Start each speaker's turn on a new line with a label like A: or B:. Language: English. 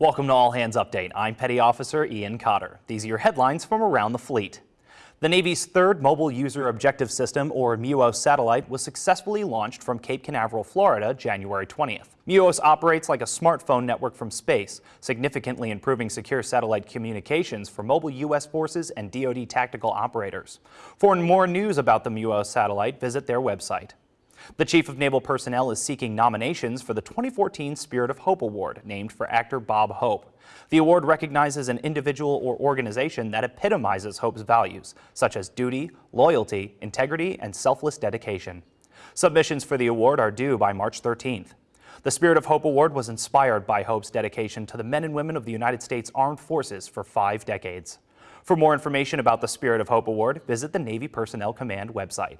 A: Welcome to All Hands Update. I'm Petty Officer Ian Cotter. These are your headlines from around the fleet. The Navy's third Mobile User Objective System, or MUOS satellite, was successfully launched from Cape Canaveral, Florida, January 20th. MUOS operates like a smartphone network from space, significantly improving secure satellite communications for mobile U.S. forces and DoD tactical operators. For more news about the MUOS satellite, visit their website. The Chief of Naval Personnel is seeking nominations for the 2014 Spirit of Hope Award, named for actor Bob Hope. The award recognizes an individual or organization that epitomizes Hope's values, such as duty, loyalty, integrity, and selfless dedication. Submissions for the award are due by March 13th. The Spirit of Hope Award was inspired by Hope's dedication to the men and women of the United States Armed Forces for five decades. For more information about the Spirit of Hope Award, visit the Navy Personnel Command website.